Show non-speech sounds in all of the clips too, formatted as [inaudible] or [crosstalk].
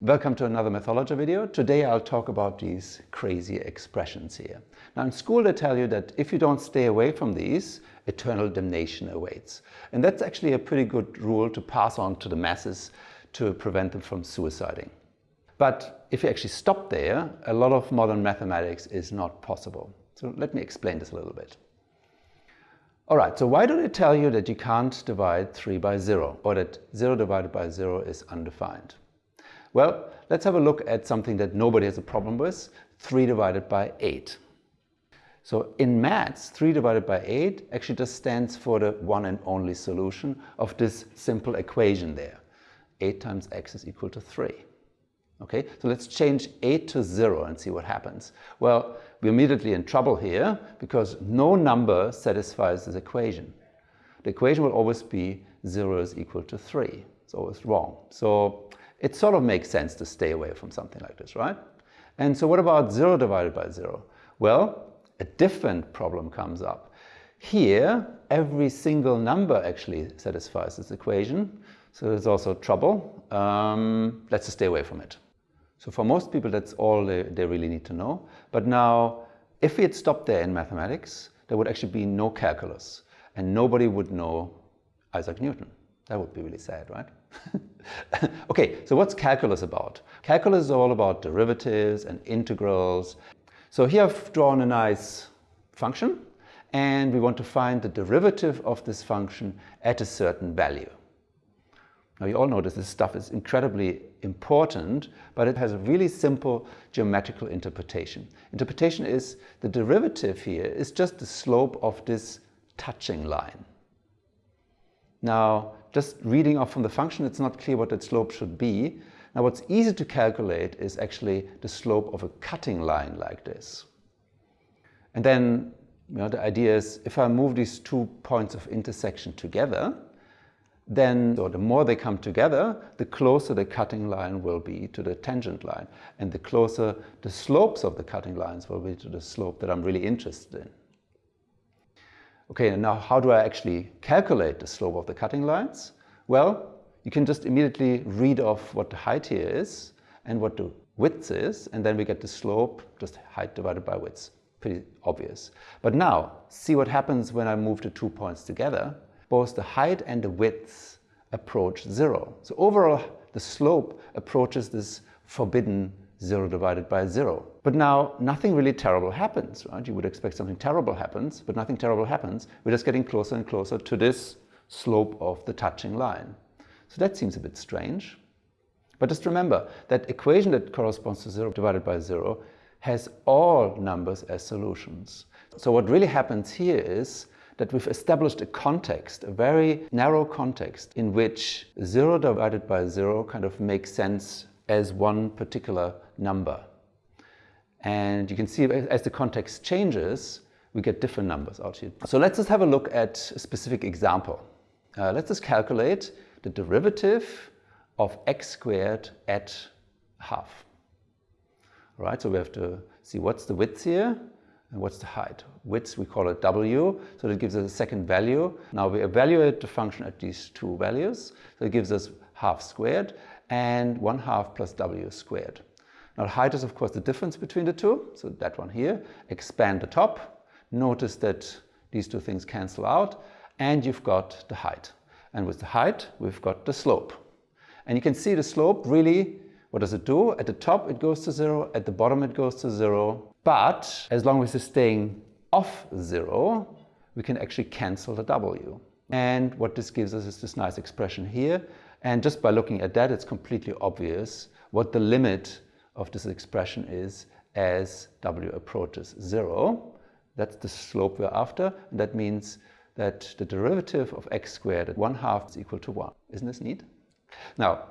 Welcome to another Mathologer video. Today I'll talk about these crazy expressions here. Now in school they tell you that if you don't stay away from these, eternal damnation awaits. And that's actually a pretty good rule to pass on to the masses to prevent them from suiciding. But if you actually stop there, a lot of modern mathematics is not possible. So let me explain this a little bit. Alright, so why do they tell you that you can't divide 3 by 0 or that 0 divided by 0 is undefined? Well, let's have a look at something that nobody has a problem with, 3 divided by 8. So in maths, 3 divided by 8 actually just stands for the one and only solution of this simple equation there. 8 times x is equal to 3. Okay, so let's change 8 to 0 and see what happens. Well, we're immediately in trouble here because no number satisfies this equation. The equation will always be 0 is equal to 3. It's always wrong. So it sort of makes sense to stay away from something like this, right? And so what about 0 divided by 0? Well, a different problem comes up. Here, every single number actually satisfies this equation, so there's also trouble. Um, let's just stay away from it. So for most people, that's all they, they really need to know. But now, if we had stopped there in mathematics, there would actually be no calculus, and nobody would know Isaac Newton. That would be really sad, right? [laughs] okay, so what's calculus about? Calculus is all about derivatives and integrals. So here I've drawn a nice function and we want to find the derivative of this function at a certain value. Now you all know that this stuff is incredibly important, but it has a really simple geometrical interpretation. Interpretation is the derivative here is just the slope of this touching line. Now, just reading off from the function, it's not clear what that slope should be. Now, what's easy to calculate is actually the slope of a cutting line like this. And then, you know, the idea is if I move these two points of intersection together, then so the more they come together, the closer the cutting line will be to the tangent line. And the closer the slopes of the cutting lines will be to the slope that I'm really interested in. Okay, now how do I actually calculate the slope of the cutting lines? Well, you can just immediately read off what the height here is and what the width is, and then we get the slope, just height divided by width. Pretty obvious. But now, see what happens when I move the two points together. Both the height and the width approach zero. So overall, the slope approaches this forbidden 0 divided by 0. But now nothing really terrible happens, right? You would expect something terrible happens, but nothing terrible happens. We're just getting closer and closer to this slope of the touching line. So that seems a bit strange. But just remember, that equation that corresponds to 0 divided by 0 has all numbers as solutions. So what really happens here is that we've established a context, a very narrow context, in which 0 divided by 0 kind of makes sense as one particular number. And you can see as the context changes, we get different numbers out here. So let's just have a look at a specific example. Uh, let's just calculate the derivative of x squared at half. All right, so we have to see what's the width here and what's the height. Width, we call it w, so that gives us a second value. Now we evaluate the function at these two values, so it gives us half squared and 1 half plus w squared. Now height is of course the difference between the two, so that one here. Expand the top, notice that these two things cancel out, and you've got the height. And with the height, we've got the slope. And you can see the slope really, what does it do? At the top it goes to zero, at the bottom it goes to zero, but as long as it's staying off zero, we can actually cancel the w. And what this gives us is this nice expression here, and just by looking at that, it's completely obvious what the limit of this expression is as w approaches zero. That's the slope we're after. And that means that the derivative of x squared at 1 half is equal to 1. Isn't this neat? Now,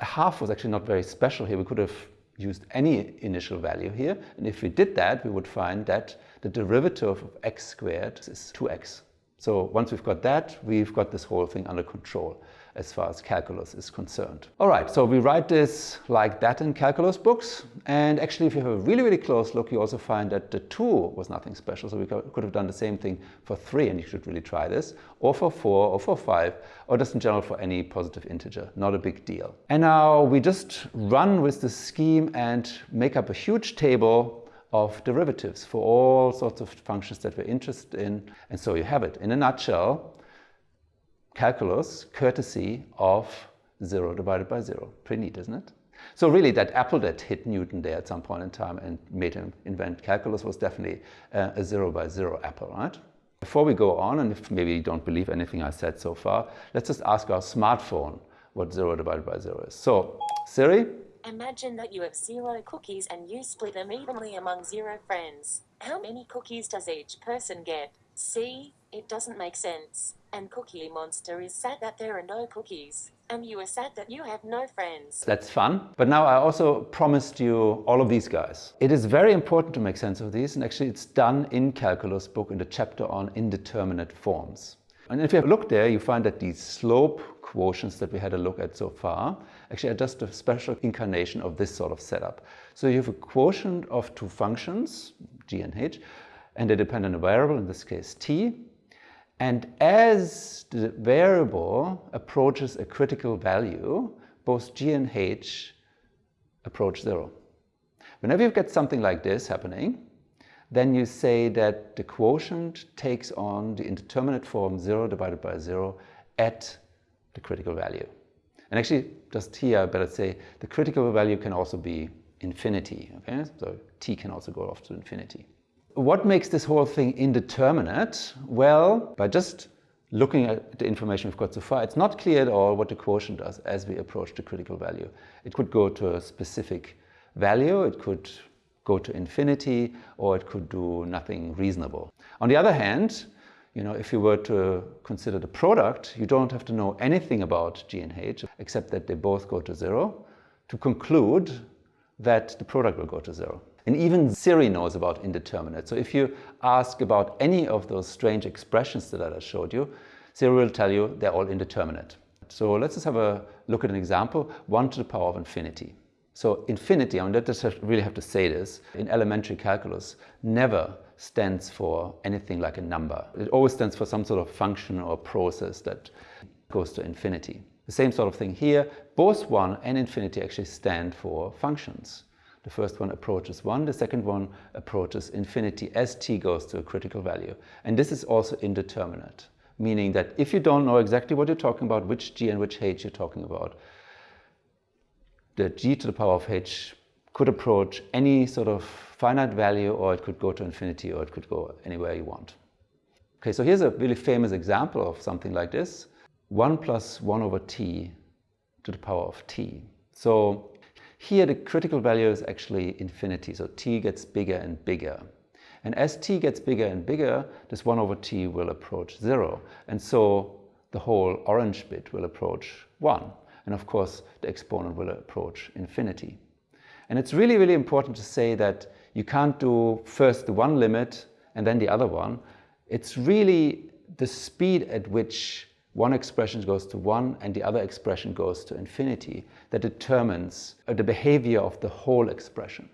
half was actually not very special here. We could have used any initial value here. And if we did that, we would find that the derivative of x squared is 2x. So once we've got that, we've got this whole thing under control as far as calculus is concerned. All right, so we write this like that in calculus books. And actually, if you have a really, really close look, you also find that the 2 was nothing special. So we could have done the same thing for 3, and you should really try this, or for 4, or for 5, or just in general for any positive integer. Not a big deal. And now we just run with the scheme and make up a huge table of derivatives for all sorts of functions that we're interested in. And so you have it. In a nutshell, calculus, courtesy of 0 divided by 0. Pretty neat, isn't it? So really that apple that hit Newton there at some point in time and made him invent calculus was definitely uh, a 0 by 0 apple, right? Before we go on, and if maybe you don't believe anything I said so far, let's just ask our smartphone what 0 divided by 0 is. So, Siri? Imagine that you have zero cookies and you split them evenly among zero friends. How many cookies does each person get? See, it doesn't make sense. And Cookie Monster is sad that there are no cookies. And you are sad that you have no friends. That's fun. But now I also promised you all of these guys. It is very important to make sense of these. And actually it's done in Calculus book in the chapter on indeterminate forms. And if you have a look there, you find that these slope quotients that we had a look at so far actually are just a special incarnation of this sort of setup. So you have a quotient of two functions, g and h, and they depend on a dependent variable, in this case t, and as the variable approaches a critical value, both g and h approach zero. Whenever you get something like this happening, then you say that the quotient takes on the indeterminate form 0 divided by 0 at the critical value. And actually, just here, but better say, the critical value can also be infinity. Okay? So t can also go off to infinity. What makes this whole thing indeterminate? Well, by just looking at the information we've got so far, it's not clear at all what the quotient does as we approach the critical value. It could go to a specific value, it could go to infinity, or it could do nothing reasonable. On the other hand, you know, if you were to consider the product, you don't have to know anything about G and H, except that they both go to zero, to conclude that the product will go to zero. And even Siri knows about indeterminate. So if you ask about any of those strange expressions that I showed you, Siri will tell you they're all indeterminate. So let's just have a look at an example, 1 to the power of infinity. So infinity, I mean, that just really have to say this, in elementary calculus, never stands for anything like a number. It always stands for some sort of function or process that goes to infinity. The same sort of thing here, both 1 and infinity actually stand for functions. The first one approaches 1, the second one approaches infinity as t goes to a critical value. And this is also indeterminate, meaning that if you don't know exactly what you're talking about, which g and which h you're talking about, the g to the power of h could approach any sort of finite value or it could go to infinity or it could go anywhere you want. Okay, so here's a really famous example of something like this. 1 plus 1 over t to the power of t. So here the critical value is actually infinity, so t gets bigger and bigger. And as t gets bigger and bigger, this 1 over t will approach 0. And so the whole orange bit will approach 1. And of course, the exponent will approach infinity. And it's really, really important to say that you can't do first the one limit and then the other one. It's really the speed at which one expression goes to 1 and the other expression goes to infinity that determines uh, the behavior of the whole expression.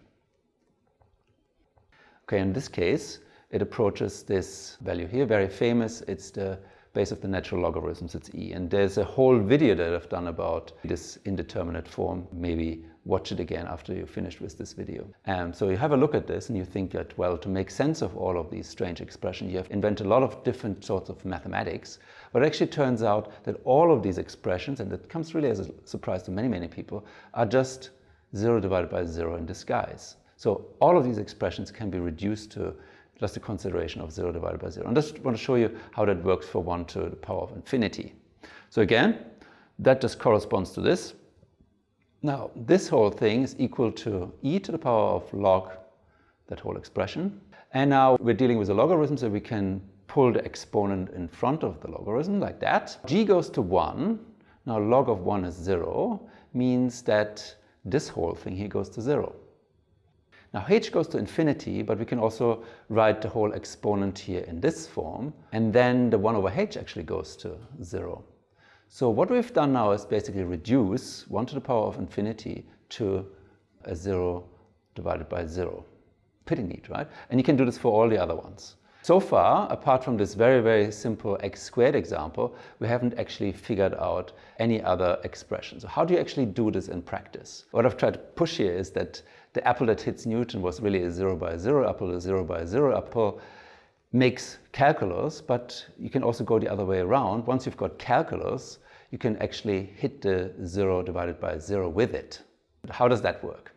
Okay, in this case, it approaches this value here, very famous. It's the base of the natural logarithms, it's e. And there's a whole video that I've done about this indeterminate form. Maybe watch it again after you're finished with this video. Um, so you have a look at this and you think that, well, to make sense of all of these strange expressions, you have invented a lot of different sorts of mathematics. But it actually turns out that all of these expressions, and it comes really as a surprise to many, many people, are just 0 divided by 0 in disguise. So all of these expressions can be reduced to just a consideration of 0 divided by 0. And I just want to show you how that works for 1 to the power of infinity. So again, that just corresponds to this. Now, this whole thing is equal to e to the power of log, that whole expression. And now we're dealing with a logarithm, so we can pull the exponent in front of the logarithm like that. g goes to 1. Now log of 1 is 0, means that this whole thing here goes to 0. Now h goes to infinity, but we can also write the whole exponent here in this form, and then the 1 over h actually goes to 0. So what we've done now is basically reduce 1 to the power of infinity to a 0 divided by 0. Pretty neat, right? And you can do this for all the other ones. So far, apart from this very, very simple x squared example, we haven't actually figured out any other expression. So how do you actually do this in practice? What I've tried to push here is that the apple that hits Newton was really a 0 by 0 apple, a 0 by 0 apple makes calculus, but you can also go the other way around. Once you've got calculus, you can actually hit the 0 divided by 0 with it. How does that work?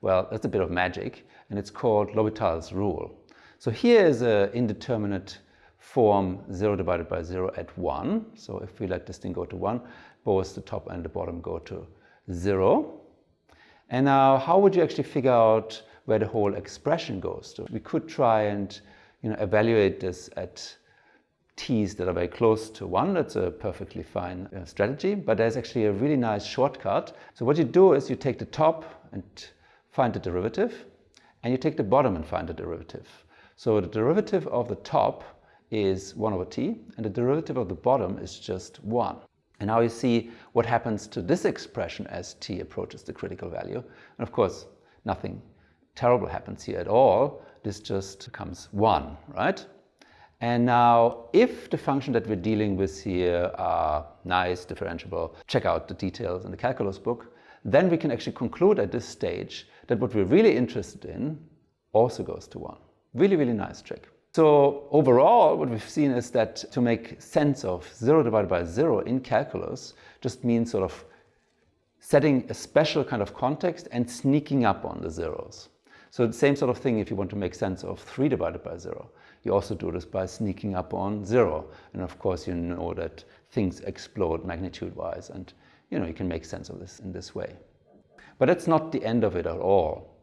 Well, that's a bit of magic, and it's called L'Hopital's rule. So here is an indeterminate form 0 divided by 0 at 1. So if we let this thing go to 1, both the top and the bottom go to 0. And now how would you actually figure out where the whole expression goes to? We could try and you know, evaluate this at t's that are very close to 1. That's a perfectly fine uh, strategy, but there's actually a really nice shortcut. So what you do is you take the top and find the derivative, and you take the bottom and find the derivative. So the derivative of the top is 1 over t, and the derivative of the bottom is just 1. And now you see what happens to this expression as t approaches the critical value. And of course, nothing terrible happens here at all. This just becomes 1, right? And now, if the function that we're dealing with here are nice, differentiable, check out the details in the calculus book, then we can actually conclude at this stage that what we're really interested in also goes to 1. Really, really nice trick. So overall, what we've seen is that to make sense of 0 divided by 0 in calculus just means sort of setting a special kind of context and sneaking up on the zeros. So the same sort of thing if you want to make sense of 3 divided by 0. You also do this by sneaking up on 0. And of course you know that things explode magnitude-wise and you know you can make sense of this in this way. But that's not the end of it at all.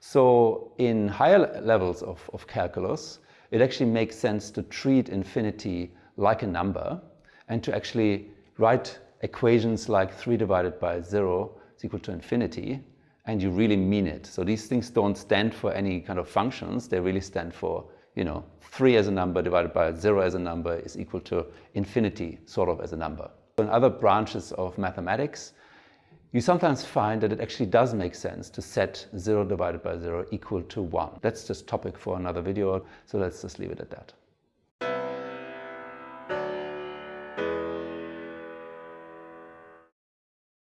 So in higher levels of, of calculus, it actually makes sense to treat infinity like a number and to actually write equations like 3 divided by 0 is equal to infinity and you really mean it. So these things don't stand for any kind of functions, they really stand for, you know, 3 as a number divided by 0 as a number is equal to infinity, sort of as a number. In other branches of mathematics, you sometimes find that it actually does make sense to set 0 divided by 0 equal to 1. That's just topic for another video, so let's just leave it at that.